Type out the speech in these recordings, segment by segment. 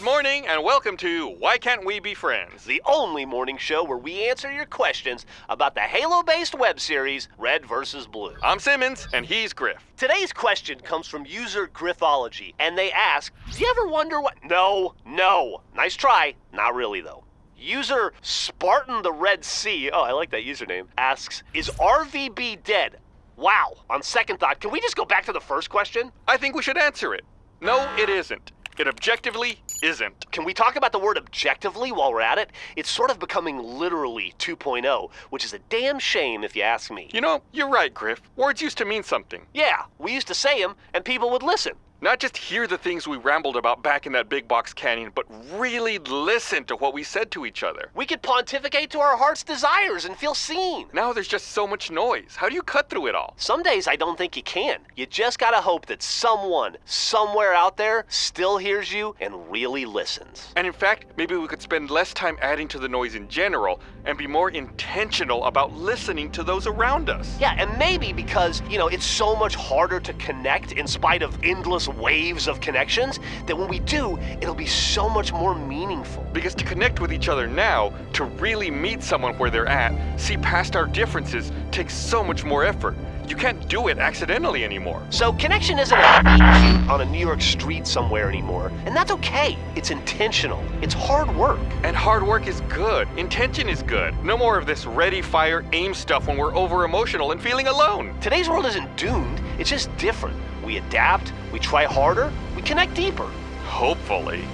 morning, and welcome to Why Can't We Be Friends? the only morning show where we answer your questions about the Halo based web series Red vs. Blue. I'm Simmons, and he's Grif. Today's question comes from user Griffology, and they ask Do you ever wonder what. No, no. Nice try. Not really, though. User Spartan the Red Sea, oh, I like that username, asks Is RVB dead? Wow. On second thought, can we just go back to the first question? I think we should answer it. No, it isn't. It objectively isn't. Can we talk about the word objectively while we're at it? It's sort of becoming literally 2.0, which is a damn shame if you ask me. You know, you're right, Grif. Words used to mean something. Yeah, we used to say them, and people would listen. Not just hear the things we rambled about back in that big box canyon, but really listen to what we said to each other. We could pontificate to our heart's desires and feel seen. Now there's just so much noise. How do you cut through it all? Some days I don't think you can. You just gotta hope that someone, somewhere out there, still hears you and really listens. And in fact, maybe we could spend less time adding to the noise in general and be more intentional about listening to those around us. Yeah, and maybe because, you know, it's so much harder to connect in spite of endless waves of connections, that when we do, it'll be so much more meaningful. Because to connect with each other now, to really meet someone where they're at, see past our differences, takes so much more effort. You can't do it accidentally anymore. So connection isn't a on a New York street somewhere anymore, and that's okay. It's intentional. It's hard work. And hard work is good. Intention is good. No more of this ready, fire, aim stuff when we're over emotional and feeling alone. Today's world isn't doomed, it's just different. We adapt, we try harder, we connect deeper. Hopefully.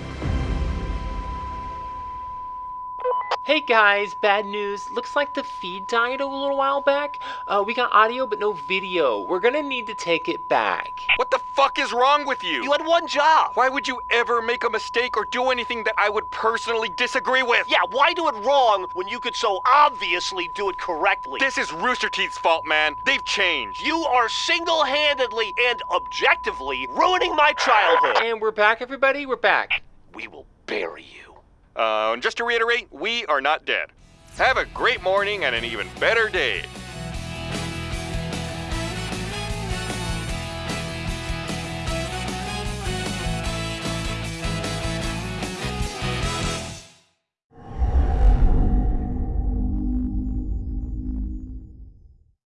Hey guys, bad news. Looks like the feed died a little while back. Uh, we got audio but no video. We're gonna need to take it back. What the fuck is wrong with you? You had one job. Why would you ever make a mistake or do anything that I would personally disagree with? Yeah, why do it wrong when you could so obviously do it correctly? This is Rooster Teeth's fault, man. They've changed. You are single handedly and objectively ruining my childhood. And we're back, everybody. We're back. We will bury you. Uh, and just to reiterate, we are not dead. Have a great morning and an even better day.